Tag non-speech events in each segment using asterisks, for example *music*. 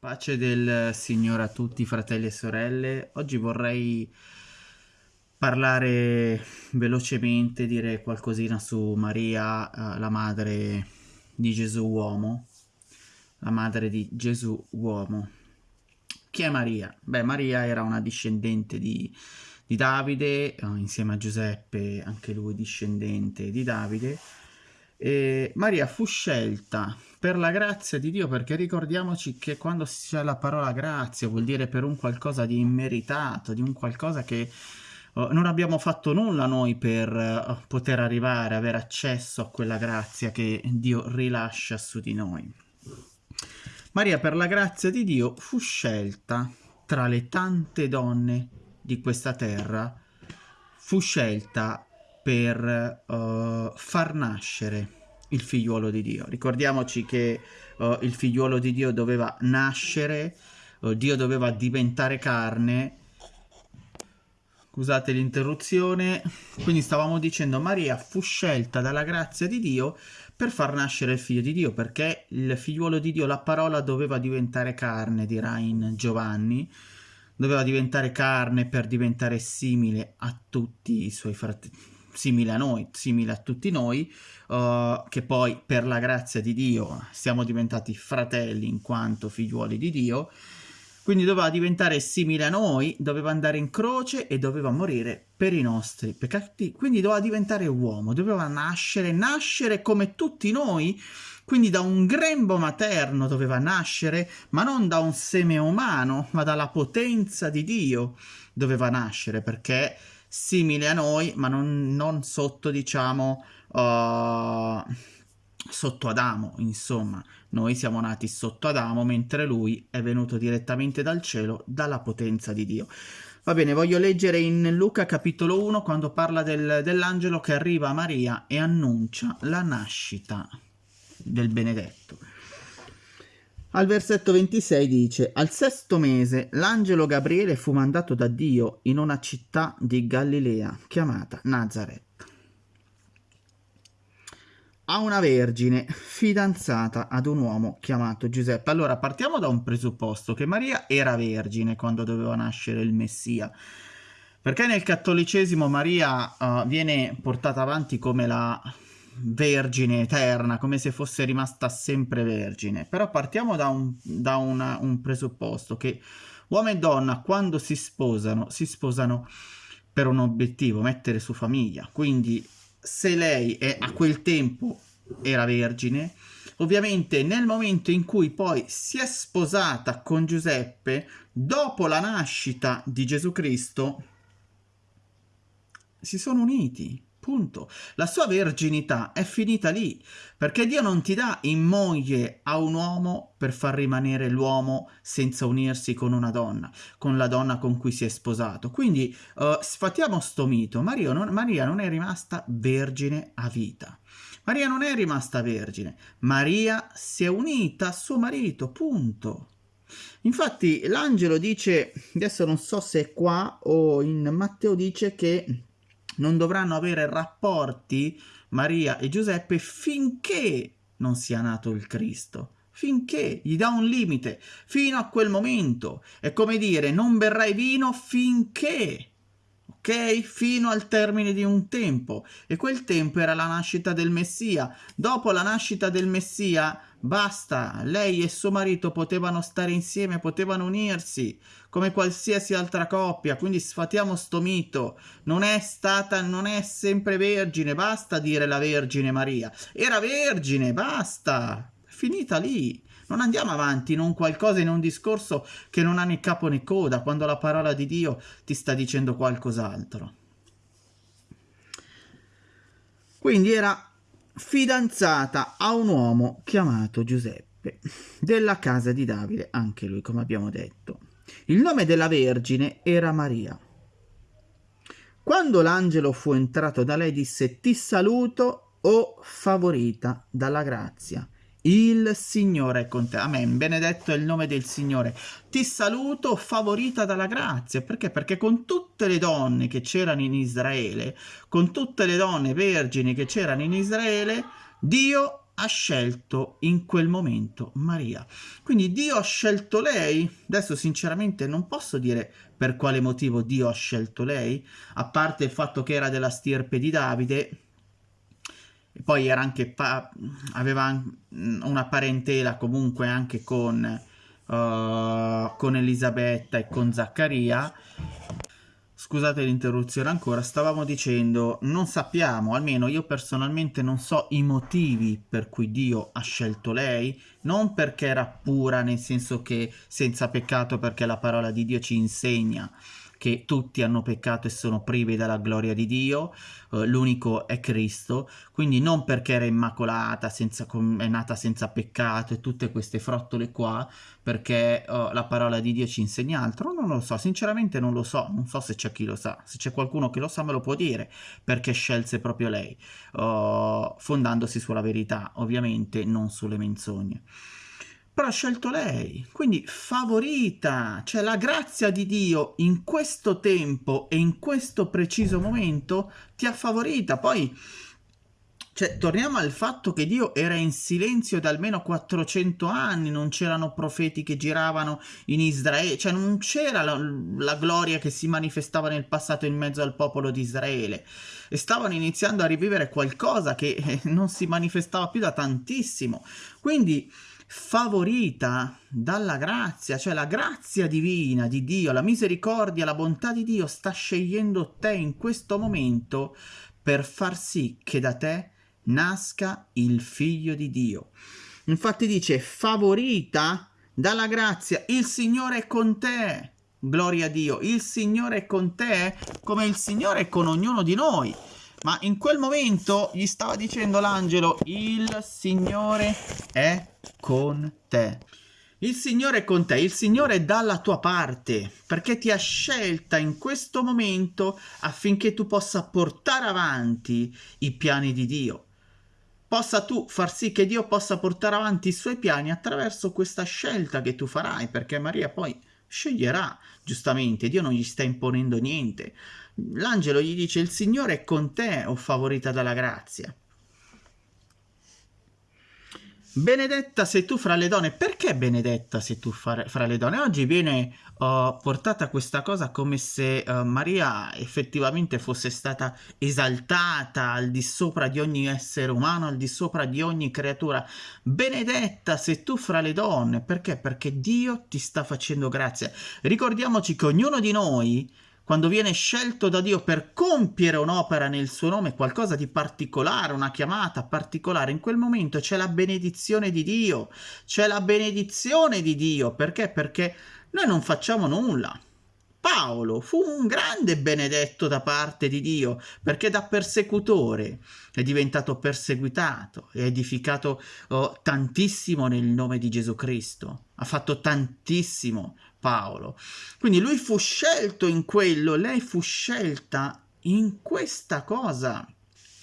Pace del Signore a tutti fratelli e sorelle. Oggi vorrei parlare velocemente, dire qualcosina su Maria, eh, la madre di Gesù uomo. La madre di Gesù uomo. Chi è Maria? Beh, Maria era una discendente di, di Davide, eh, insieme a Giuseppe, anche lui discendente di Davide e Maria fu scelta per la grazia di Dio, perché ricordiamoci che quando si c'è la parola grazia vuol dire per un qualcosa di immeritato, di un qualcosa che uh, non abbiamo fatto nulla noi per uh, poter arrivare, avere accesso a quella grazia che Dio rilascia su di noi. Maria per la grazia di Dio fu scelta tra le tante donne di questa terra, fu scelta per uh, far nascere il figliuolo di Dio. Ricordiamoci che uh, il figliuolo di Dio doveva nascere, uh, Dio doveva diventare carne. Scusate l'interruzione, quindi stavamo dicendo Maria fu scelta dalla grazia di Dio per far nascere il figlio di Dio, perché il figliuolo di Dio, la parola doveva diventare carne, dirà in Giovanni, doveva diventare carne per diventare simile a tutti i suoi fratelli simile a noi, simile a tutti noi, uh, che poi per la grazia di Dio siamo diventati fratelli in quanto figliuoli di Dio, quindi doveva diventare simile a noi, doveva andare in croce e doveva morire per i nostri peccati, quindi doveva diventare uomo, doveva nascere, nascere come tutti noi, quindi da un grembo materno doveva nascere, ma non da un seme umano, ma dalla potenza di Dio doveva nascere, perché simile a noi, ma non, non sotto, diciamo, uh, sotto Adamo, insomma. Noi siamo nati sotto Adamo, mentre lui è venuto direttamente dal cielo, dalla potenza di Dio. Va bene, voglio leggere in Luca capitolo 1 quando parla del, dell'angelo che arriva a Maria e annuncia la nascita del benedetto. Al versetto 26 dice, al sesto mese l'angelo Gabriele fu mandato da Dio in una città di Galilea chiamata Nazareth a una vergine fidanzata ad un uomo chiamato Giuseppe. Allora partiamo da un presupposto che Maria era vergine quando doveva nascere il Messia. Perché nel cattolicesimo Maria uh, viene portata avanti come la vergine eterna, come se fosse rimasta sempre vergine. Però partiamo da un, da una, un presupposto che uomo e donna quando si sposano, si sposano per un obiettivo, mettere su famiglia. Quindi se lei è, a quel tempo era vergine, ovviamente nel momento in cui poi si è sposata con Giuseppe, dopo la nascita di Gesù Cristo, si sono uniti Punto. La sua verginità è finita lì, perché Dio non ti dà in moglie a un uomo per far rimanere l'uomo senza unirsi con una donna, con la donna con cui si è sposato. Quindi uh, sfatiamo sto mito. Maria non, Maria non è rimasta vergine a vita. Maria non è rimasta vergine. Maria si è unita a suo marito, punto. Infatti l'angelo dice, adesso non so se è qua o in Matteo dice che non dovranno avere rapporti Maria e Giuseppe finché non sia nato il Cristo finché gli dà un limite, fino a quel momento. È come dire, non berrai vino finché, ok? Fino al termine di un tempo. E quel tempo era la nascita del Messia. Dopo la nascita del Messia, basta, lei e suo marito potevano stare insieme, potevano unirsi come qualsiasi altra coppia, quindi sfatiamo sto mito, non è stata, non è sempre vergine, basta dire la Vergine Maria, era vergine, basta, finita lì, non andiamo avanti in un qualcosa, in un discorso che non ha né capo né coda, quando la parola di Dio ti sta dicendo qualcos'altro. Quindi era fidanzata a un uomo chiamato Giuseppe, della casa di Davide, anche lui, come abbiamo detto. Il nome della Vergine era Maria. Quando l'angelo fu entrato da lei disse ti saluto, o favorita dalla grazia. Il Signore è con te. Amen. Benedetto è il nome del Signore. Ti saluto, favorita dalla grazia. Perché? Perché con tutte le donne che c'erano in Israele, con tutte le donne vergini che c'erano in Israele, Dio ha scelto in quel momento Maria. Quindi Dio ha scelto lei. Adesso sinceramente non posso dire per quale motivo Dio ha scelto lei, a parte il fatto che era della stirpe di Davide, poi era anche aveva una parentela comunque anche con, uh, con Elisabetta e con Zaccaria. Scusate l'interruzione ancora, stavamo dicendo, non sappiamo, almeno io personalmente non so i motivi per cui Dio ha scelto lei, non perché era pura, nel senso che senza peccato, perché la parola di Dio ci insegna che tutti hanno peccato e sono privi della gloria di Dio, uh, l'unico è Cristo, quindi non perché era immacolata, senza, è nata senza peccato e tutte queste frottole qua, perché uh, la parola di Dio ci insegna altro, non lo so, sinceramente non lo so, non so se c'è chi lo sa, se c'è qualcuno che lo sa me lo può dire, perché scelse proprio lei, uh, fondandosi sulla verità, ovviamente non sulle menzogne però ha scelto lei, quindi favorita, cioè la grazia di Dio in questo tempo e in questo preciso momento ti ha favorita. Poi, cioè, torniamo al fatto che Dio era in silenzio da almeno 400 anni, non c'erano profeti che giravano in Israele, cioè non c'era la, la gloria che si manifestava nel passato in mezzo al popolo di Israele e stavano iniziando a rivivere qualcosa che eh, non si manifestava più da tantissimo. Quindi favorita dalla grazia, cioè la grazia divina di Dio, la misericordia, la bontà di Dio sta scegliendo te in questo momento per far sì che da te nasca il figlio di Dio. Infatti dice favorita dalla grazia, il Signore è con te. Gloria a Dio, il Signore è con te come il Signore è con ognuno di noi. Ma in quel momento gli stava dicendo l'angelo, il Signore è con te. Il Signore è con te, il Signore è dalla tua parte, perché ti ha scelta in questo momento affinché tu possa portare avanti i piani di Dio. Possa tu far sì che Dio possa portare avanti i suoi piani attraverso questa scelta che tu farai, perché Maria poi sceglierà, giustamente, Dio non gli sta imponendo niente. L'angelo gli dice il Signore è con te, o favorita dalla grazia. Benedetta sei tu fra le donne. Perché benedetta sei tu fra, le donne? Oggi viene uh, portata questa cosa come se uh, Maria effettivamente fosse stata esaltata al di sopra di ogni essere umano, al di sopra di ogni creatura. Benedetta sei tu fra le donne. Perché? Perché Dio ti sta facendo grazia. Ricordiamoci che ognuno di noi quando viene scelto da Dio per compiere un'opera nel suo nome, qualcosa di particolare, una chiamata particolare, in quel momento c'è la benedizione di Dio, c'è la benedizione di Dio, perché? Perché noi non facciamo nulla. Paolo fu un grande benedetto da parte di Dio perché da persecutore è diventato perseguitato ha edificato oh, tantissimo nel nome di Gesù Cristo. Ha fatto tantissimo Paolo. Quindi lui fu scelto in quello, lei fu scelta in questa cosa.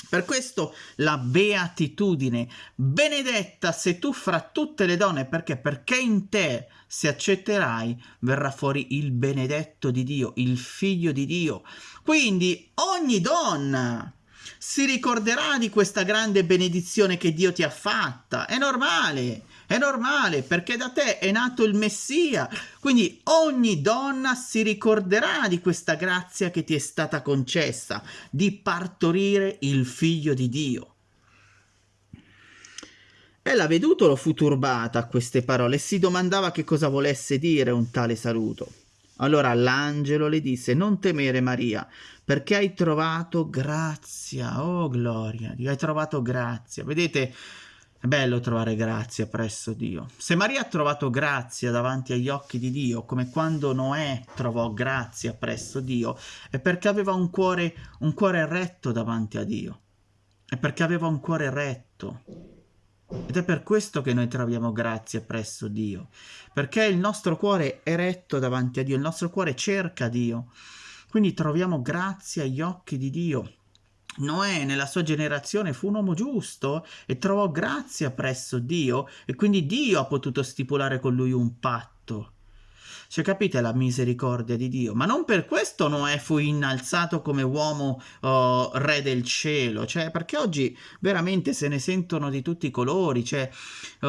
Per questo la beatitudine, benedetta sei tu fra tutte le donne, perché? Perché in te, se accetterai, verrà fuori il benedetto di Dio, il figlio di Dio. Quindi ogni donna si ricorderà di questa grande benedizione che Dio ti ha fatta, è normale. È normale perché da te è nato il Messia, quindi ogni donna si ricorderà di questa grazia che ti è stata concessa, di partorire il figlio di Dio. Ella vedutolo fu turbata a queste parole e si domandava che cosa volesse dire un tale saluto. Allora l'angelo le disse, non temere Maria, perché hai trovato grazia, oh gloria, hai trovato grazia. Vedete, è bello trovare grazia presso Dio. Se Maria ha trovato grazia davanti agli occhi di Dio, come quando Noè trovò grazia presso Dio, è perché aveva un cuore, un cuore retto davanti a Dio. È perché aveva un cuore retto. Ed è per questo che noi troviamo grazia presso Dio. Perché il nostro cuore è retto davanti a Dio, il nostro cuore cerca Dio. Quindi troviamo grazia agli occhi di Dio. Noè nella sua generazione fu un uomo giusto e trovò grazia presso Dio e quindi Dio ha potuto stipulare con lui un patto. Cioè, capite la misericordia di Dio? Ma non per questo Noè fu innalzato come uomo uh, re del cielo, cioè, perché oggi veramente se ne sentono di tutti i colori, cioè, uh,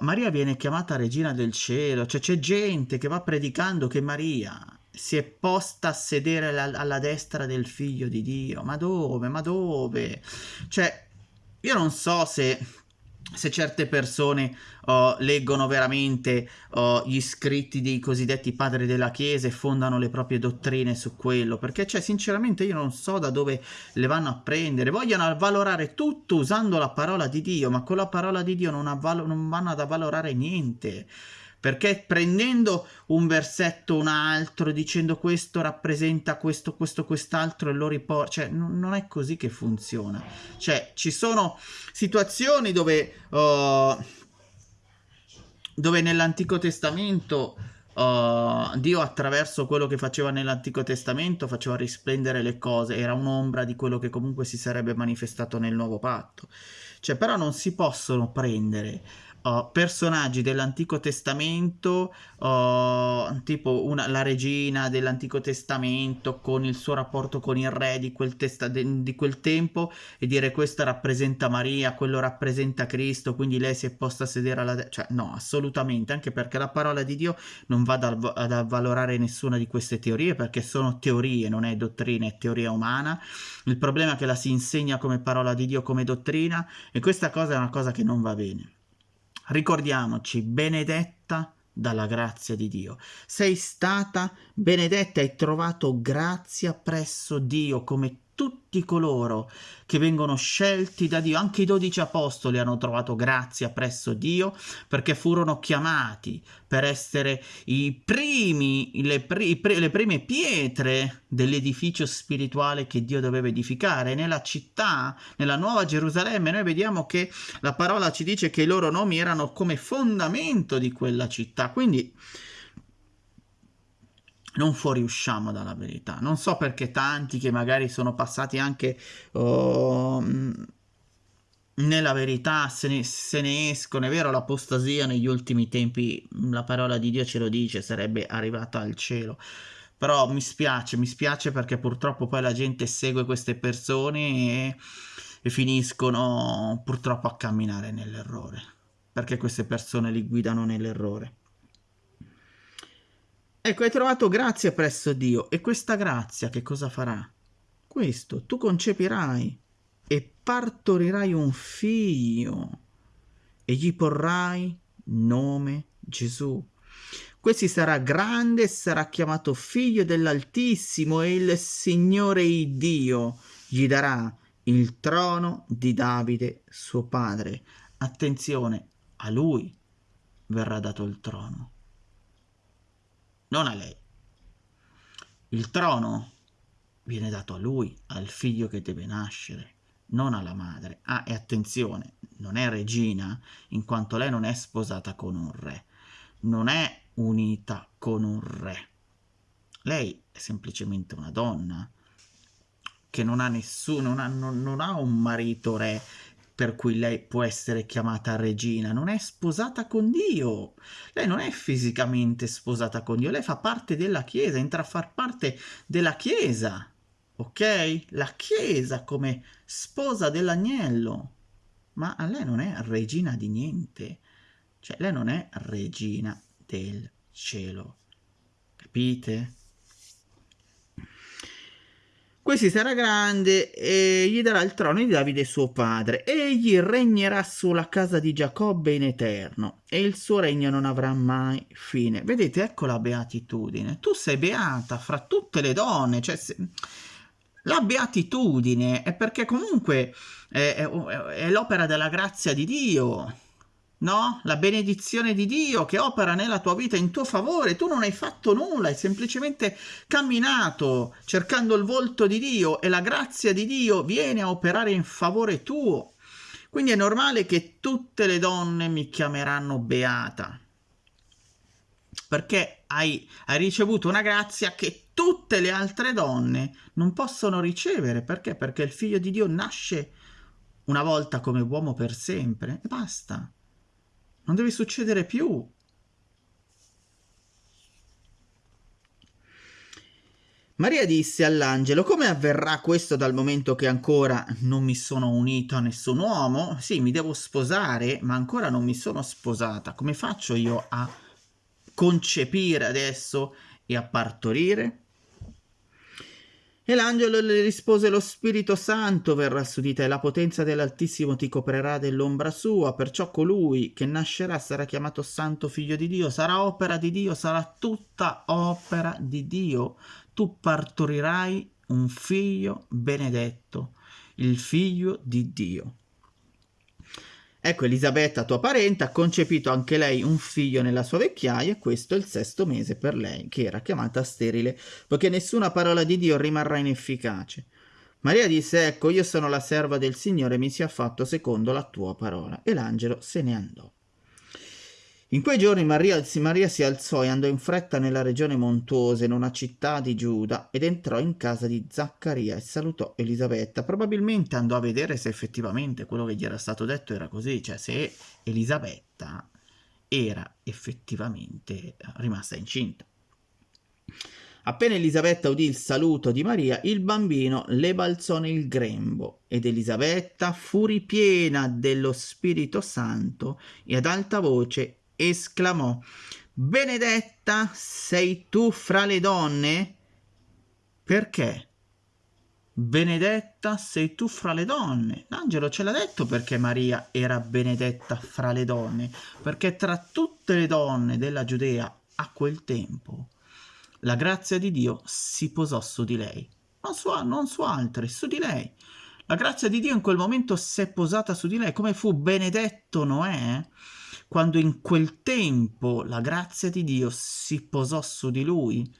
Maria viene chiamata regina del cielo, cioè c'è gente che va predicando che Maria si è posta a sedere alla, alla destra del figlio di Dio, ma dove, ma dove? Cioè, io non so se se certe persone uh, leggono veramente uh, gli scritti dei cosiddetti padri della Chiesa e fondano le proprie dottrine su quello, perché cioè, sinceramente io non so da dove le vanno a prendere, vogliono avvalorare tutto usando la parola di Dio, ma con la parola di Dio non, non vanno ad avvalorare niente perché prendendo un versetto un altro dicendo questo rappresenta questo, questo, quest'altro e lo riporta, cioè n- non è così che funziona. Cioè ci sono situazioni dove, uh, dove nell'Antico Testamento uh, Dio attraverso quello che faceva nell'Antico Testamento faceva risplendere le cose, era un'ombra di quello che comunque si sarebbe manifestato nel nuovo patto. Cioè però non si possono prendere personaggi dell'Antico Testamento, uh, tipo una, la regina dell'Antico Testamento con il suo rapporto con il re di quel, testa, de, di quel tempo e dire questa rappresenta Maria, quello rappresenta Cristo, quindi lei si è posta a sedere alla... De- cioè no, assolutamente, anche perché la parola di Dio non va ad, ad avvalorare nessuna di queste teorie perché sono teorie, non è dottrina, è teoria umana. Il problema è che la si insegna come parola di Dio, come dottrina e questa cosa è una cosa che non va bene. Ricordiamoci, benedetta dalla grazia di Dio. Sei stata benedetta e hai trovato grazia presso Dio come tutti coloro che vengono scelti da Dio, anche i dodici apostoli hanno trovato grazia presso Dio perché furono chiamati per essere i primi, le, pri, le prime pietre dell'edificio spirituale che Dio doveva edificare. Nella città, nella Nuova Gerusalemme, noi vediamo che la parola ci dice che i loro nomi erano come fondamento di quella città. Quindi non fuoriusciamo dalla verità. Non so perché tanti che magari sono passati anche oh, nella verità se ne, se ne, escono. È vero, l'apostasia negli ultimi tempi, la parola di Dio ce lo dice, sarebbe arrivata al cielo. Però mi spiace, mi spiace perché purtroppo poi la gente segue queste persone e, e finiscono purtroppo a camminare nell'errore. Perché queste persone li guidano nell'errore. Ecco, hai trovato grazia presso Dio e questa grazia che cosa farà? Questo, tu concepirai e partorirai un figlio e gli porrai nome Gesù. Questi sarà grande e sarà chiamato figlio dell'Altissimo e il Signore il Dio gli darà il trono di Davide suo padre. Attenzione, a lui verrà dato il trono non a lei. Il trono viene dato a lui, al figlio che deve nascere, non alla madre. Ah, e attenzione, non è regina, in quanto lei non è sposata con un re, non è unita con un re. Lei è semplicemente una donna che non ha nessuno, non ha, non, non ha un marito re per cui lei può essere chiamata regina, non è sposata con Dio. Lei non è fisicamente sposata con Dio, lei fa parte della Chiesa, entra a far parte della Chiesa, ok? La Chiesa come sposa dell'agnello. Ma lei non è regina di niente, cioè lei non è regina del cielo. Capite? Questi sarà grande e gli darà il trono di Davide suo padre. Egli regnerà sulla casa di Giacobbe in eterno e il suo regno non avrà mai fine. Vedete, ecco la beatitudine. Tu sei beata fra tutte le donne, cioè se... la beatitudine è perché comunque è, è, è l'opera della grazia di Dio no? La benedizione di Dio che opera nella tua vita in tuo favore. Tu non hai fatto nulla, hai semplicemente camminato cercando il volto di Dio e la grazia di Dio viene a operare in favore tuo. Quindi è normale che tutte le donne mi chiameranno beata. Perché hai, hai ricevuto una grazia che tutte le altre donne non possono ricevere. Perché? Perché il figlio di Dio nasce una volta come uomo per sempre e basta. Non deve succedere più. Maria disse all'angelo, come avverrà questo dal momento che ancora non mi sono unito a nessun uomo? Sì, mi devo sposare, ma ancora non mi sono sposata. Come faccio io a concepire adesso e a partorire? E l'angelo le rispose, lo Spirito Santo verrà su di te, la potenza dell'Altissimo ti coprirà dell'ombra sua, perciò colui che nascerà sarà chiamato Santo Figlio di Dio, sarà opera di Dio, sarà tutta opera di Dio tu partorirai un figlio benedetto, il figlio di Dio. Ecco, Elisabetta, tua parente, ha concepito anche lei un figlio nella sua vecchiaia e questo è il sesto mese per lei, che era chiamata sterile, poiché nessuna parola di Dio rimarrà inefficace. Maria disse, ecco, io sono la serva del Signore, mi sia fatto secondo la tua parola. E l'angelo se ne andò. In quei giorni Maria, Maria, si alzò e andò in fretta nella regione montuosa, in una città di Giuda, ed entrò in casa di Zaccaria e salutò Elisabetta. Probabilmente andò a vedere se effettivamente quello che gli era stato detto era così, cioè se Elisabetta era effettivamente rimasta incinta. Appena Elisabetta udì il saluto di Maria, il bambino le balzò nel grembo ed Elisabetta fu ripiena dello Spirito Santo e ad alta voce esclamò Benedetta sei tu fra le donne? Perché? Benedetta sei tu fra le donne. L'angelo ce l'ha detto perché Maria era benedetta fra le donne, perché tra tutte le donne della Giudea a quel tempo la grazia di Dio si posò su di lei, non su, non su altre, su di lei. La grazia di Dio in quel momento si è posata su di lei, come fu benedetto Noè quando in quel tempo la grazia di Dio si posò su di lui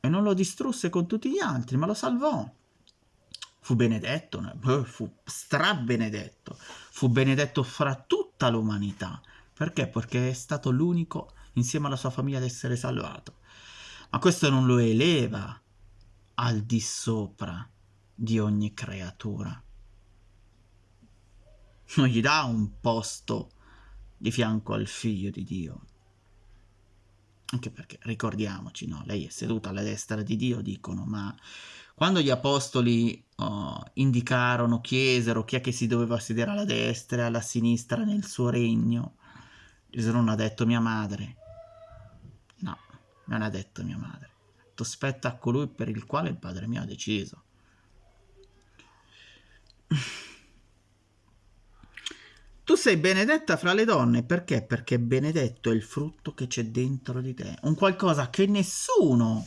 e non lo distrusse con tutti gli altri, ma lo salvò. Fu benedetto, fu strabenedetto, fu benedetto fra tutta l'umanità. Perché? Perché è stato l'unico insieme alla sua famiglia ad essere salvato. Ma questo non lo eleva al di sopra di ogni creatura. Non gli dà un posto di fianco al figlio di Dio. Anche perché, ricordiamoci, no? lei è seduta alla destra di Dio, dicono, ma quando gli apostoli oh, indicarono, chiesero chi è che si doveva sedere alla destra e alla sinistra nel suo regno, Gesù non ha detto mia madre. No, non ha detto mia madre. Ha detto spetta a colui per il quale il padre mio ha deciso. Tu sei benedetta fra le donne perché? Perché benedetto è il frutto che c'è dentro di te, un qualcosa che nessuno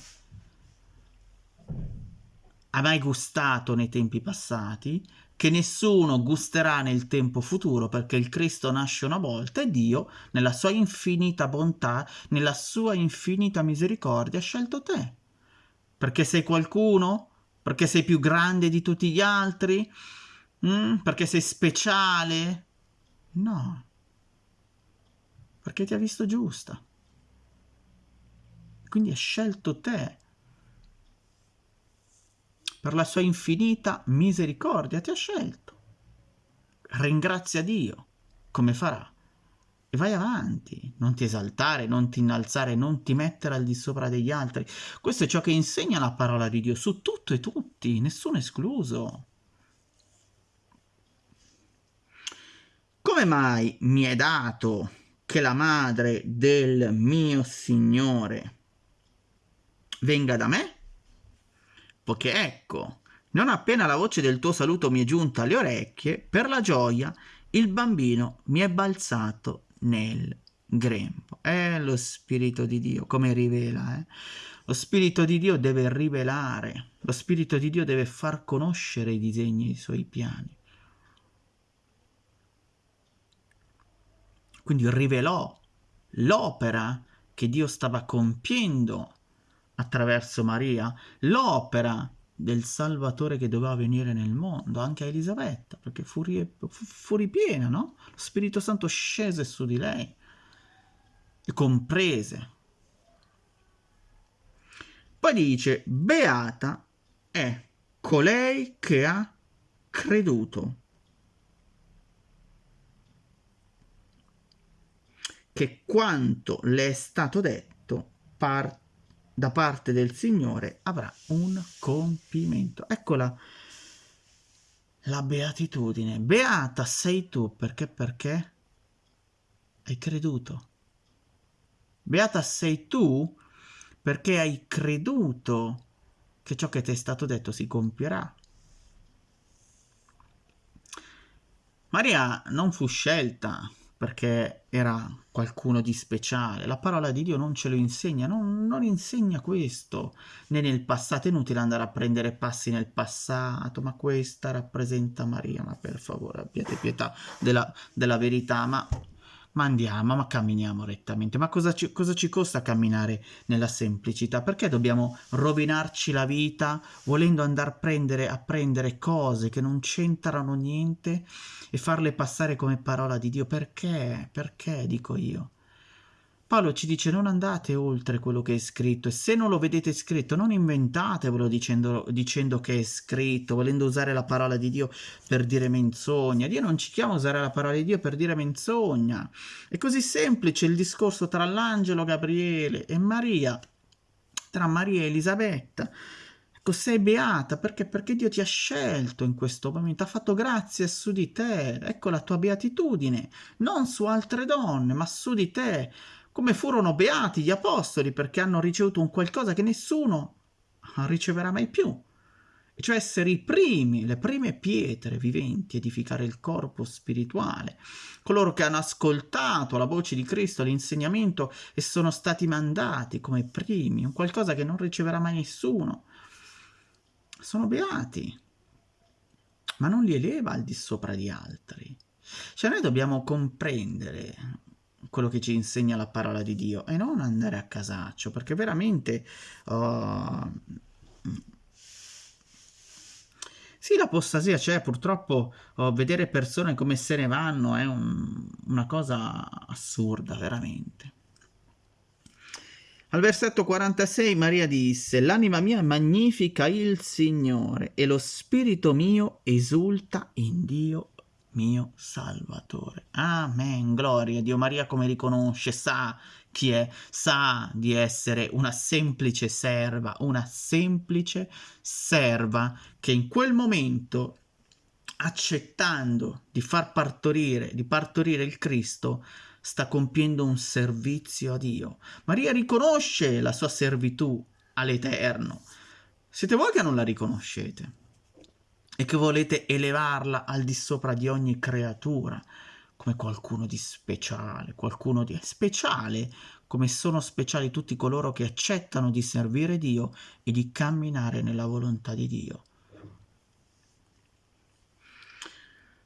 ha mai gustato nei tempi passati, che nessuno gusterà nel tempo futuro perché il Cristo nasce una volta e Dio, nella sua infinita bontà, nella sua infinita misericordia, ha scelto te. Perché sei qualcuno? Perché sei più grande di tutti gli altri? Mm? Perché sei speciale? No, perché ti ha visto giusta. Quindi ha scelto te. Per la sua infinita misericordia ti ha scelto. Ringrazia Dio, come farà. E vai avanti, non ti esaltare, non ti innalzare, non ti mettere al di sopra degli altri. Questo è ciò che insegna la parola di Dio su tutto e tutti, nessuno escluso. Come mai mi è dato che la madre del mio Signore venga da me? Poiché ecco, non appena la voce del tuo saluto mi è giunta alle orecchie, per la gioia il bambino mi è balzato nel grembo. È lo Spirito di Dio, come rivela, eh? Lo Spirito di Dio deve rivelare, lo Spirito di Dio deve far conoscere i disegni i suoi piani. Quindi rivelò l'opera che Dio stava compiendo attraverso Maria, l'opera del Salvatore che doveva venire nel mondo, anche a Elisabetta, perché fu, fu, fu ripiena, no? Lo Spirito Santo scese su di lei e comprese. Poi dice, beata è colei che ha creduto che quanto le è stato detto par- da parte del Signore avrà un compimento. Eccola la beatitudine. Beata sei tu, perché perché hai creduto. Beata sei tu perché hai creduto che ciò che ti è stato detto si compierà. Maria non fu scelta perché era qualcuno di speciale. La parola di Dio non ce lo insegna, non, non, insegna questo, né nel passato. È inutile andare a prendere passi nel passato, ma questa rappresenta Maria, ma per favore abbiate pietà della, della verità, ma ma andiamo, ma camminiamo rettamente. Ma cosa ci, cosa ci, costa camminare nella semplicità? Perché dobbiamo rovinarci la vita volendo andare a prendere, a prendere cose che non c'entrano niente e farle passare come parola di Dio? Perché? Perché, dico io? Paolo ci dice non andate oltre quello che è scritto e se non lo vedete scritto non inventatevelo dicendo, dicendo che è scritto, volendo usare la parola di Dio per dire menzogna. Dio non ci chiama a usare la parola di Dio per dire menzogna. È così semplice il discorso tra l'angelo Gabriele e Maria, tra Maria e Elisabetta. Ecco, sei beata perché? Perché Dio ti ha scelto in questo momento, ha fatto grazia su di te. Ecco la tua beatitudine, non su altre donne, ma su di te come furono beati gli apostoli perché hanno ricevuto un qualcosa che nessuno riceverà mai più, e cioè essere i primi, le prime pietre viventi, edificare il corpo spirituale, coloro che hanno ascoltato la voce di Cristo, l'insegnamento e sono stati mandati come primi, un qualcosa che non riceverà mai nessuno. Sono beati, ma non li eleva al di sopra di altri. Cioè noi dobbiamo comprendere quello che ci insegna la parola di Dio e non andare a casaccio, perché veramente... Uh, sì, l'apostasia c'è, purtroppo uh, vedere persone come se ne vanno è un, una cosa assurda, veramente. Al versetto 46 Maria disse, l'anima mia magnifica il Signore e lo spirito mio esulta in Dio mio Salvatore. Amen, gloria Dio. Maria come riconosce, sa chi è, sa di essere una semplice serva, una semplice serva che in quel momento, accettando di far partorire, di partorire il Cristo, sta compiendo un servizio a Dio. Maria riconosce la sua servitù all'Eterno. Siete voi che non la riconoscete e che volete elevarla al di sopra di ogni creatura, come qualcuno di speciale, qualcuno di speciale, come sono speciali tutti coloro che accettano di servire Dio e di camminare nella volontà di Dio.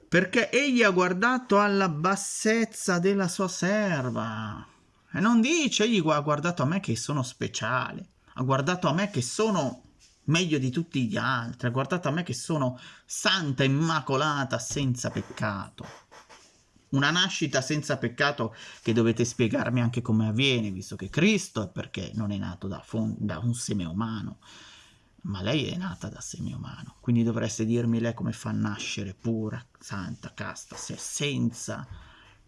Perché egli ha guardato alla bassezza della sua serva. E non dice, egli ha guardato a me che sono speciale, ha guardato a me che sono meglio di tutti gli altri, guardate a me che sono santa, immacolata, senza peccato. Una nascita senza peccato che dovete spiegarmi anche come avviene, visto che Cristo è perché non è nato da, da un seme umano, ma lei è nata da seme umano. Quindi dovreste dirmi lei come fa a nascere pura, santa, casta, se è senza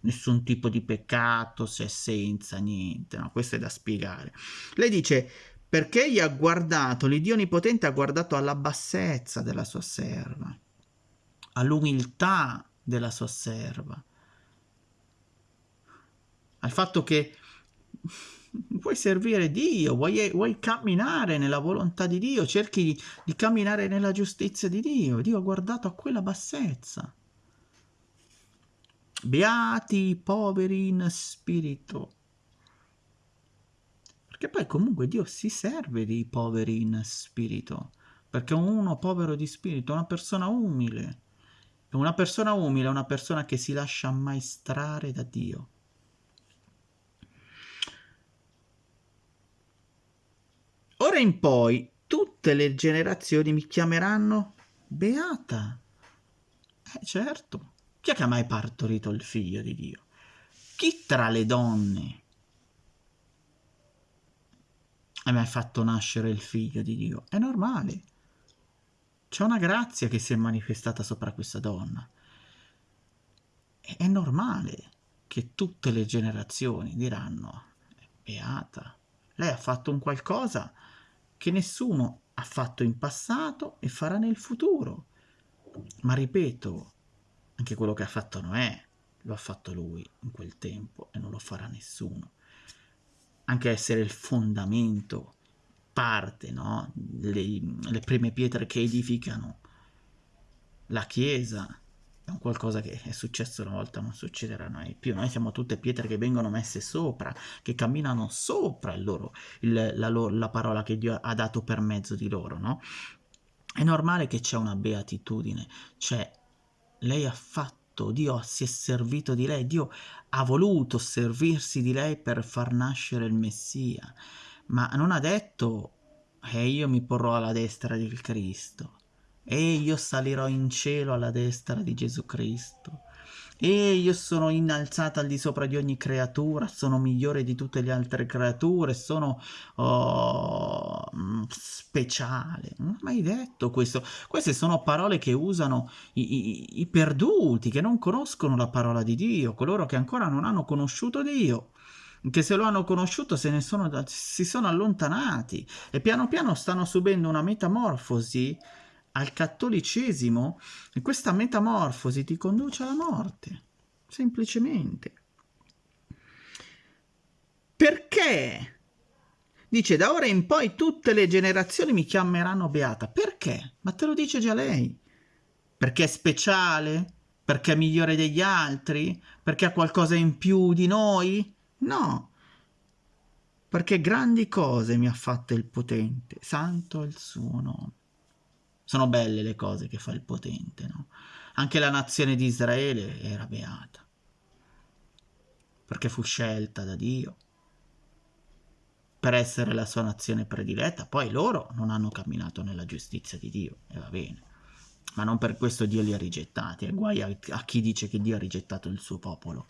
nessun tipo di peccato, se è senza niente, no? Questo è da spiegare. Lei dice, perché egli ha guardato, l'Iddio Onnipotente ha guardato alla bassezza della sua serva, all'umiltà della sua serva, al fatto che *laughs* vuoi servire Dio, vuoi, vuoi, camminare nella volontà di Dio, cerchi di, di camminare nella giustizia di Dio. Dio ha guardato a quella bassezza. Beati i poveri in spirito, che poi comunque Dio si serve dei poveri in spirito, perché uno povero di spirito è una persona umile. E una persona umile è una persona che si lascia ammaestrare da Dio. Ora in poi tutte le generazioni mi chiameranno beata. Eh certo, chi è che ha mai partorito il figlio di Dio? Chi tra le donne hai mai fatto nascere il figlio di Dio? È normale. C'è una grazia che si è manifestata sopra questa donna. È normale che tutte le generazioni diranno, beata, Lei ha fatto un qualcosa che nessuno ha fatto in passato e farà nel futuro. Ma ripeto, anche quello che ha fatto Noè lo ha fatto lui in quel tempo e non lo farà nessuno. Anche essere il fondamento, parte, no? le, le prime pietre che edificano la Chiesa, è un qualcosa che è successo una volta, non succederà mai più. Noi siamo tutte pietre che vengono messe sopra, che camminano sopra il loro, il, la, la parola che Dio ha dato per mezzo di loro, no? È normale che c'è una beatitudine, cioè lei ha fatto, Dio si è servito di lei, Dio ha voluto servirsi di lei per far nascere il Messia, ma non ha detto e eh, io mi porrò alla destra del Cristo, e io salirò in cielo alla destra di Gesù Cristo. E io sono innalzata al di sopra di ogni creatura, sono migliore di tutte le altre creature, sono oh, speciale. Non ho mai detto questo. Queste sono parole che usano i, i, i perduti, che non conoscono la parola di Dio, coloro che ancora non hanno conosciuto Dio che se lo hanno conosciuto se ne sono, si sono allontanati e piano piano stanno subendo una metamorfosi al cattolicesimo e questa metamorfosi ti conduce alla morte, semplicemente. Perché? Dice, da ora in poi tutte le generazioni mi chiameranno beata. Perché? Ma te lo dice già lei. Perché è speciale? Perché è migliore degli altri? Perché ha qualcosa in più di noi? No. Perché grandi cose mi ha fatte il potente, santo è il suo nome. Sono belle le cose che fa il potente, no? Anche la nazione di Israele era beata, perché fu scelta da Dio per essere la sua nazione prediletta. Poi loro non hanno camminato nella giustizia di Dio, e va bene. Ma non per questo Dio li ha rigettati. E guai a, a chi dice che Dio ha rigettato il suo popolo.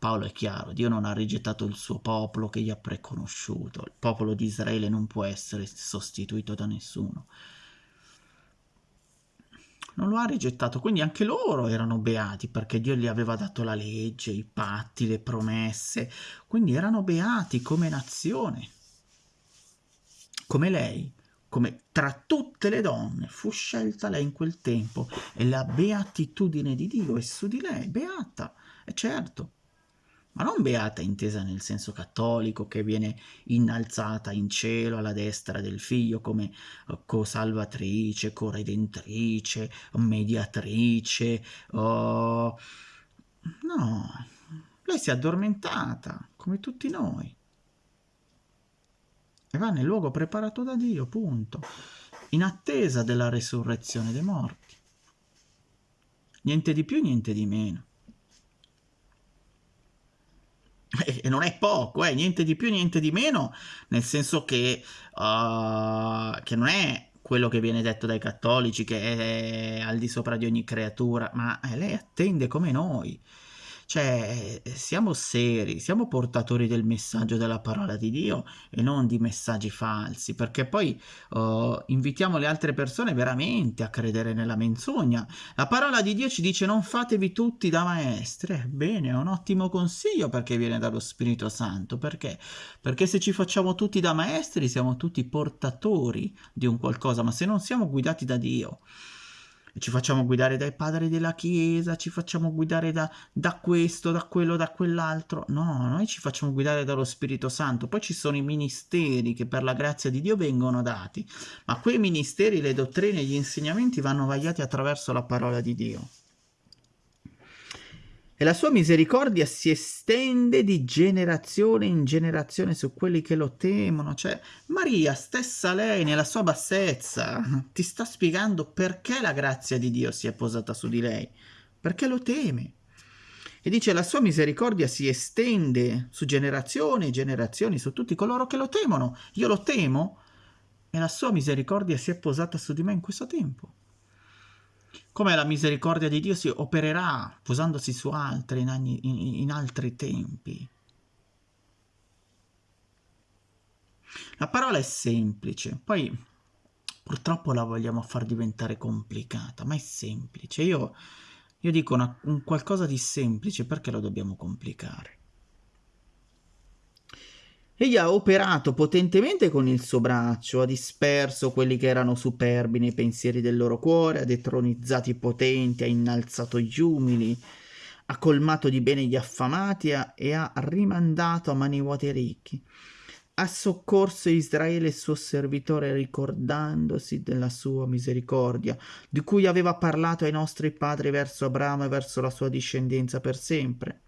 Paolo è chiaro, Dio non ha rigettato il suo popolo che gli ha preconosciuto. Il popolo di Israele non può essere sostituito da nessuno non lo ha rigettato, quindi anche loro erano beati perché Dio gli aveva dato la legge, i patti, le promesse, quindi erano beati come nazione, come lei, come tra tutte le donne fu scelta lei in quel tempo. E la beatitudine di Dio è su di lei, beata, è certo. Ma non beata intesa nel senso cattolico che viene innalzata in cielo alla destra del figlio come uh, co-salvatrice, co-redentrice, mediatrice, oh... no, lei si è addormentata come tutti noi e va nel luogo preparato da Dio, punto, in attesa della resurrezione dei morti. Niente di più, niente di meno. e non è poco, eh, niente di più, niente di meno, nel senso che, uh, che non è quello che viene detto dai cattolici, che è al di sopra di ogni creatura, ma eh, lei attende come noi. Cioè, siamo seri, siamo portatori del messaggio della parola di Dio e non di messaggi falsi, perché poi uh, invitiamo le altre persone veramente a credere nella menzogna. La parola di Dio ci dice non fatevi tutti da maestre. Bene, è un ottimo consiglio perché viene dallo Spirito Santo. Perché? Perché se ci facciamo tutti da maestri siamo tutti portatori di un qualcosa, ma se non siamo guidati da Dio ci facciamo guidare dai padri della Chiesa, ci facciamo guidare da, da questo, da quello, da quell'altro. No, noi ci facciamo guidare dallo Spirito Santo. Poi ci sono i ministeri che per la grazia di Dio vengono dati, ma quei ministeri, le dottrine, gli insegnamenti vanno vagliati attraverso la parola di Dio e la sua misericordia si estende di generazione in generazione su quelli che lo temono. Cioè, Maria, stessa lei, nella sua bassezza, *laughs* ti sta spiegando perché la grazia di Dio si è posata su di lei, perché lo teme. E dice, la sua misericordia si estende su generazioni e generazioni, su tutti coloro che lo temono. Io lo temo e la sua misericordia si è posata su di me in questo tempo come la misericordia di Dio si opererà posandosi su altri in, anni, in, in altri tempi. La parola è semplice, poi purtroppo la vogliamo far diventare complicata, ma è semplice. Io, io dico una, un qualcosa di semplice, perché lo dobbiamo complicare? Egli ha operato potentemente con il suo braccio, ha disperso quelli che erano superbi nei pensieri del loro cuore, ha detronizzato i potenti, ha innalzato gli umili, ha colmato di bene gli affamati e ha rimandato a mani vuote i ricchi. Ha soccorso Israele suo servitore ricordandosi della sua misericordia, di cui aveva parlato ai nostri padri verso Abramo e verso la sua discendenza per sempre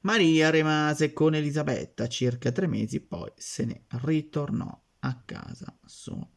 Maria rimase con Elisabetta circa tre mesi, poi se ne ritornò a casa sua.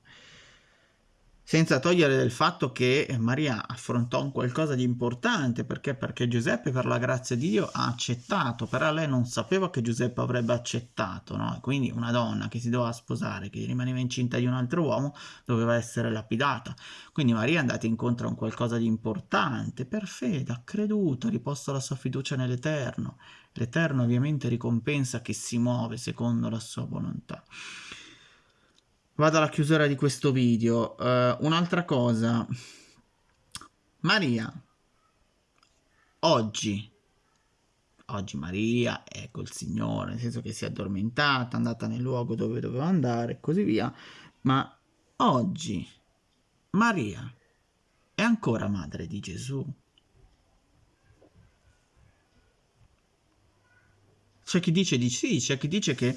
Senza togliere del fatto che Maria affrontò un qualcosa di importante, perché? Perché Giuseppe per la grazia di Dio ha accettato, però lei non sapeva che Giuseppe avrebbe accettato, no? quindi una donna che si doveva sposare, che rimaneva incinta di un altro uomo, doveva essere lapidata. Quindi Maria è andata incontro a un qualcosa di importante, per fede, ha creduto, ha riposto la sua fiducia nell'Eterno L'Eterno ovviamente ricompensa chi si muove secondo la sua volontà. Vado alla chiusura di questo video. Uh, un'altra cosa. Maria, oggi, oggi Maria è col Signore, nel senso che si è addormentata, è andata nel luogo dove doveva andare e così via, ma oggi Maria è ancora madre di Gesù. C'è chi dice di sì, c'è chi dice che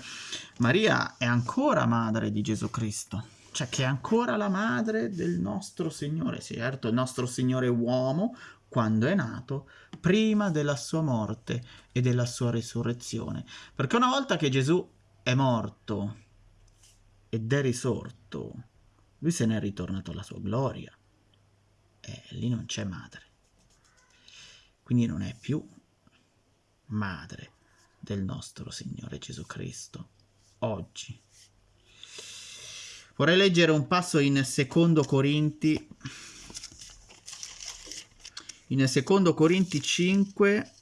Maria è ancora madre di Gesù Cristo, cioè che è ancora la madre del nostro Signore, certo, il nostro Signore uomo, quando è nato, prima della sua morte e della sua risurrezione. Perché una volta che Gesù è morto ed è risorto, lui se n'è ritornato alla sua gloria e lì non c'è madre. Quindi non è più madre del nostro Signore Gesù Cristo, oggi. Vorrei leggere un passo in Secondo Corinti, in Secondo Corinti 5,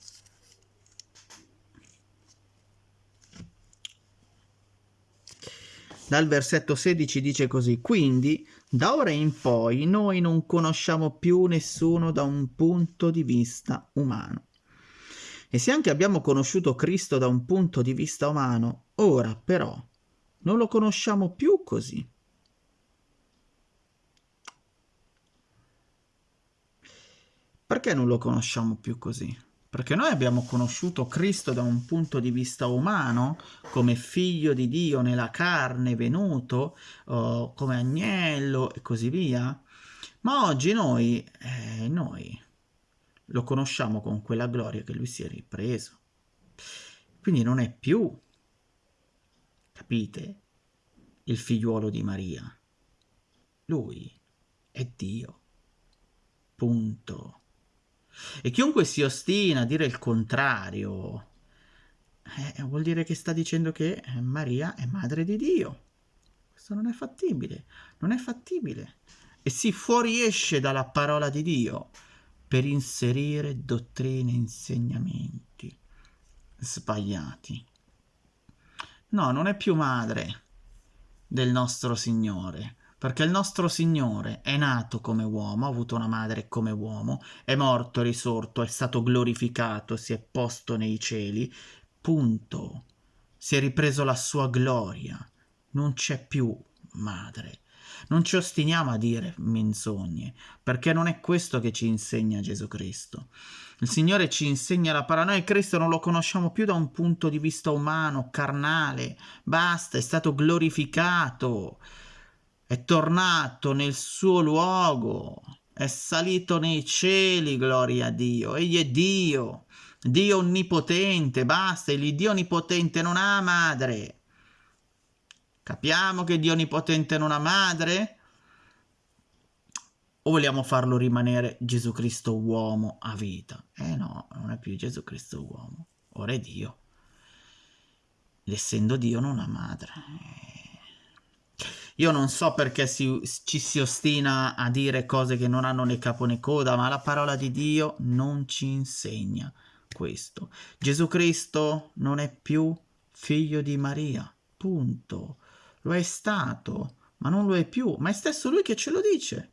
dal versetto 16 dice così, quindi da ora in poi noi non conosciamo più nessuno da un punto di vista umano. E se anche abbiamo conosciuto Cristo da un punto di vista umano, ora però non lo conosciamo più così. Perché non lo conosciamo più così? Perché noi abbiamo conosciuto Cristo da un punto di vista umano, come figlio di Dio nella carne venuto, oh, come agnello e così via. Ma oggi noi, eh, noi lo conosciamo con quella gloria che lui si è ripreso. Quindi non è più, capite, il figliuolo di Maria. Lui è Dio. Punto. E chiunque si ostina a dire il contrario, eh, vuol dire che sta dicendo che Maria è madre di Dio. Questo non è fattibile, non è fattibile. E si fuoriesce dalla parola di Dio per inserire dottrine e insegnamenti sbagliati. No, non è più madre del nostro Signore, perché il nostro Signore è nato come uomo, ha avuto una madre come uomo, è morto, è risorto, è stato glorificato, si è posto nei cieli, punto. Si è ripreso la sua gloria, non c'è più madre. Non ci ostiniamo a dire menzogne, perché non è questo che ci insegna Gesù Cristo. Il Signore ci insegna la parola, noi Cristo non lo conosciamo più da un punto di vista umano, carnale, basta, è stato glorificato, è tornato nel suo luogo, è salito nei cieli, gloria a Dio, egli è Dio, Dio onnipotente, basta, il Dio onnipotente non ha madre, Capiamo che Dio Onnipotente non ha madre? O vogliamo farlo rimanere Gesù Cristo uomo a vita? Eh no, non è più Gesù Cristo uomo, ora è Dio. Essendo Dio non ha madre. Io non so perché si, ci si ostina a dire cose che non hanno né capo né coda, ma la parola di Dio non ci insegna questo. Gesù Cristo non è più figlio di Maria, punto. Lo è stato, ma non lo è più, ma è stesso lui che ce lo dice.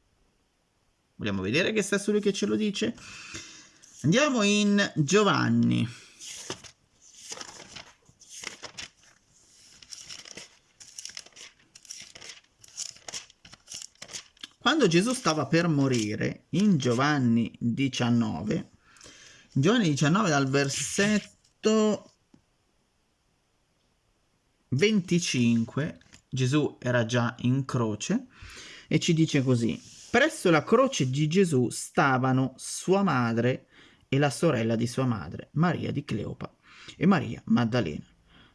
Vogliamo vedere che è stesso lui che ce lo dice? Andiamo in Giovanni. Quando Gesù stava per morire, in Giovanni 19, in Giovanni 19 dal versetto 25 Gesù era già in croce e ci dice così, presso la croce di Gesù stavano sua madre e la sorella di sua madre, Maria di Cleopa e Maria Maddalena.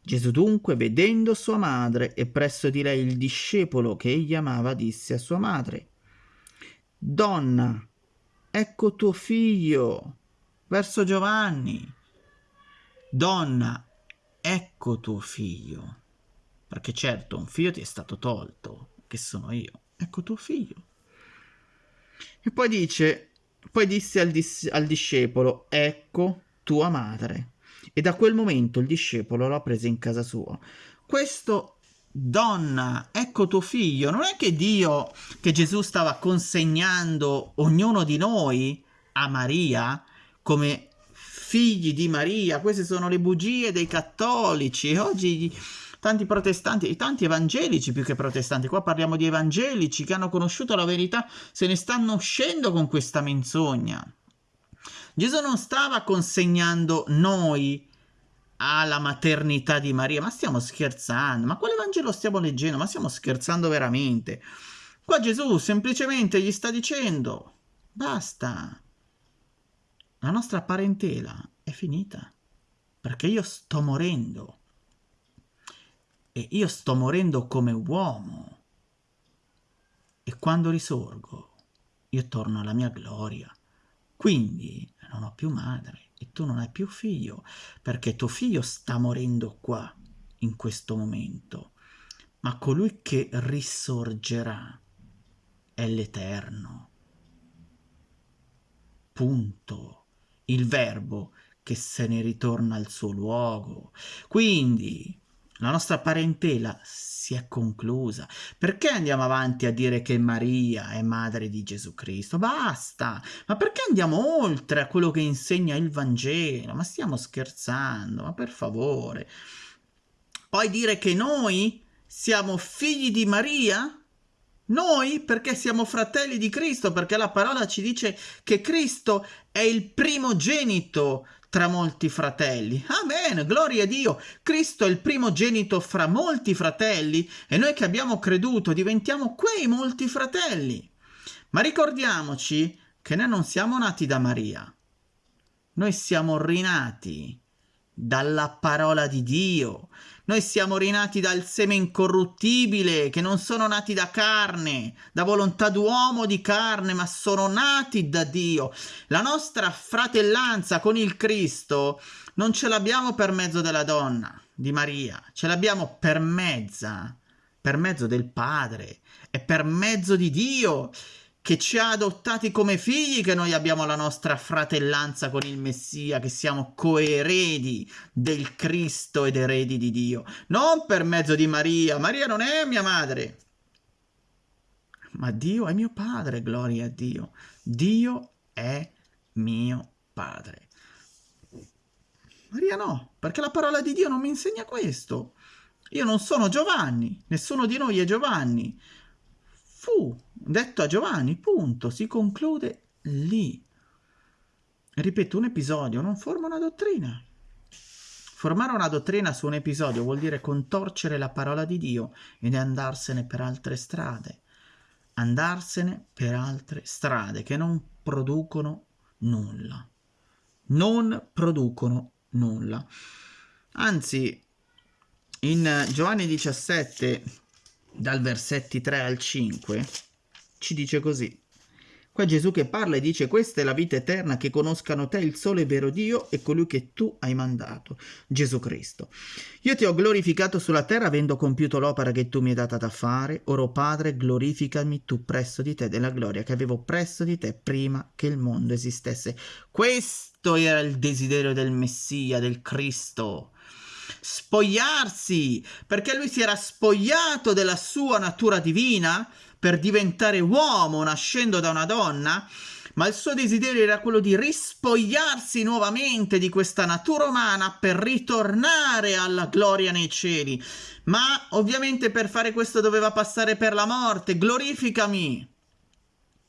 Gesù dunque, vedendo sua madre e presso di lei il discepolo che egli amava, disse a sua madre, Donna, ecco tuo figlio, verso Giovanni. Donna, ecco tuo figlio. Perché certo, un figlio ti è stato tolto, che sono io. Ecco tuo figlio. E poi dice, poi disse al, dis- al discepolo, ecco tua madre. E da quel momento il discepolo l'ha presa in casa sua. Questo donna, ecco tuo figlio, non è che Dio, che Gesù stava consegnando ognuno di noi a Maria come figli di Maria, queste sono le bugie dei cattolici, oggi tanti protestanti, tanti evangelici più che protestanti, qua parliamo di evangelici che hanno conosciuto la verità, se ne stanno uscendo con questa menzogna. Gesù non stava consegnando noi alla maternità di Maria, ma stiamo scherzando, ma quale Vangelo stiamo leggendo? Ma stiamo scherzando veramente? Qua Gesù semplicemente gli sta dicendo, basta, la nostra parentela è finita, perché io sto morendo e io sto morendo come uomo. E quando risorgo, io torno alla mia gloria. Quindi non ho più madre e tu non hai più figlio, perché tuo figlio sta morendo qua, in questo momento. Ma colui che risorgerà è l'Eterno. Punto. Il verbo che se ne ritorna al suo luogo. Quindi la nostra parentela si è conclusa. Perché andiamo avanti a dire che Maria è madre di Gesù Cristo? Basta! Ma perché andiamo oltre a quello che insegna il Vangelo? Ma stiamo scherzando, ma per favore. Poi dire che noi siamo figli di Maria? Noi perché siamo fratelli di Cristo, perché la parola ci dice che Cristo è il primogenito tra molti fratelli. Amen, gloria a Dio. Cristo è il primogenito fra molti fratelli e noi che abbiamo creduto diventiamo quei molti fratelli. Ma ricordiamoci che noi non siamo nati da Maria. Noi siamo rinati dalla parola di Dio. Noi siamo rinati dal seme incorruttibile, che non sono nati da carne, da volontà d'uomo di carne, ma sono nati da Dio. La nostra fratellanza con il Cristo non ce l'abbiamo per mezzo della donna, di Maria, ce l'abbiamo per mezza, per mezzo del Padre e per mezzo di Dio che ci ha adottati come figli, che noi abbiamo la nostra fratellanza con il Messia, che siamo coeredi del Cristo ed eredi di Dio, non per mezzo di Maria. Maria non è mia madre, ma Dio è mio padre, gloria a Dio. Dio è mio padre. Maria no, perché la parola di Dio non mi insegna questo. Io non sono Giovanni, nessuno di noi è Giovanni. Fu detto a Giovanni, punto, si conclude lì. Ripeto, un episodio non forma una dottrina. Formare una dottrina su un episodio vuol dire contorcere la parola di Dio ed andarsene per altre strade. Andarsene per altre strade che non producono nulla. Non producono nulla. Anzi, in Giovanni 17, dal versetti 3 al 5, ci dice così. Qua Gesù che parla e dice questa è la vita eterna, che conoscano te il sole vero Dio e colui che tu hai mandato, Gesù Cristo. Io ti ho glorificato sulla terra avendo compiuto l'opera che tu mi hai data da fare, ora Padre glorificami tu presso di te della gloria che avevo presso di te prima che il mondo esistesse. Questo era il desiderio del Messia, del Cristo spogliarsi, perché lui si era spogliato della sua natura divina per diventare uomo nascendo da una donna, ma il suo desiderio era quello di rispogliarsi nuovamente di questa natura umana per ritornare alla gloria nei cieli. Ma ovviamente per fare questo doveva passare per la morte. Glorificami.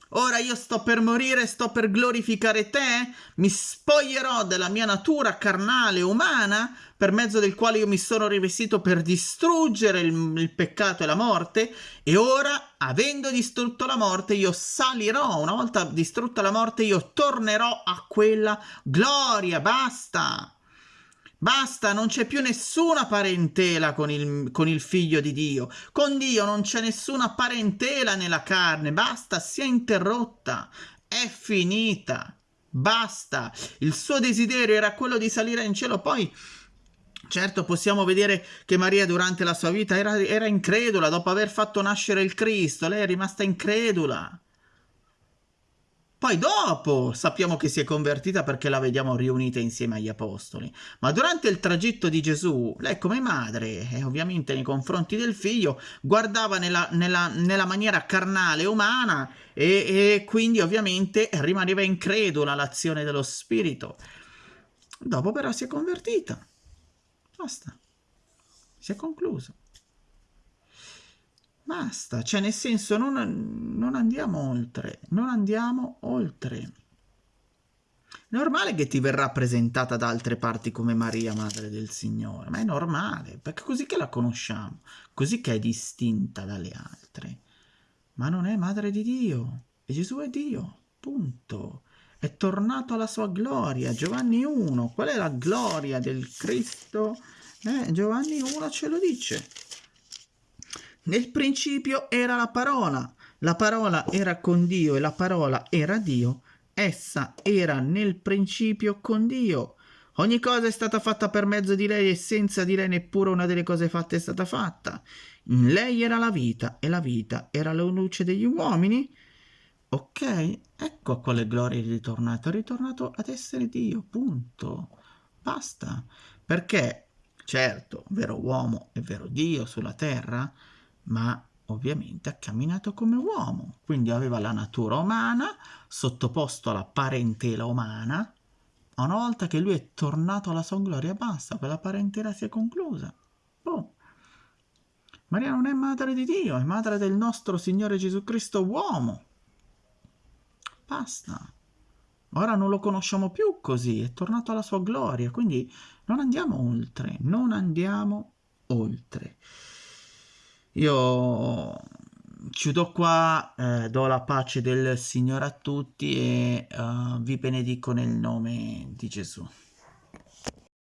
Ora io sto per morire, sto per glorificare te, mi spoglierò della mia natura carnale umana, per mezzo del quale io mi sono rivestito per distruggere il, il, peccato e la morte, e ora, avendo distrutto la morte, io salirò, una volta distrutta la morte, io tornerò a quella gloria, basta! Basta, non c'è più nessuna parentela con il, con il, figlio di Dio. Con Dio non c'è nessuna parentela nella carne. Basta, si è interrotta. È finita. Basta. Il suo desiderio era quello di salire in cielo. Poi, certo, possiamo vedere che Maria durante la sua vita era, era incredula. Dopo aver fatto nascere il Cristo, lei è rimasta incredula. Poi dopo sappiamo che si è convertita perché la vediamo riunita insieme agli apostoli. Ma durante il tragitto di Gesù, lei come madre, e ovviamente nei confronti del figlio, guardava nella, nella, nella maniera carnale umana e, e quindi ovviamente rimaneva incredula all'azione dello Spirito. Dopo però si è convertita. Basta. Si è concluso. Basta, cioè nel senso non, non andiamo oltre, non andiamo oltre. Normale che ti verrà presentata da altre parti come Maria, Madre del Signore, ma è normale, perché così che la conosciamo, così che è distinta dalle altre. Ma non è Madre di Dio, e Gesù è Dio, punto. È tornato alla sua gloria. Giovanni 1, qual è la gloria del Cristo? Eh, Giovanni 1 ce lo dice. Nel principio era la parola, la parola era con Dio e la parola era Dio, essa era nel principio con Dio. Ogni cosa è stata fatta per mezzo di lei e senza di lei neppure una delle cose fatte è stata fatta. In lei era la vita e la vita era la luce degli uomini. Ok, ecco a quale gloria è ritornato. È ritornato ad essere Dio, punto. Basta. Perché, certo, vero uomo e vero Dio sulla terra, ma ovviamente ha camminato come uomo, quindi aveva la natura umana, sottoposto alla parentela umana. Una volta che lui è tornato alla sua gloria, basta, quella parentela si è conclusa. Boh. Maria non è madre di Dio, è madre del nostro Signore Gesù Cristo uomo. Basta. Ora non lo conosciamo più così, è tornato alla sua gloria, quindi non andiamo oltre, non andiamo oltre. Io chiudo qua, eh, do la pace del Signore a tutti e uh, vi benedico nel nome di Gesù.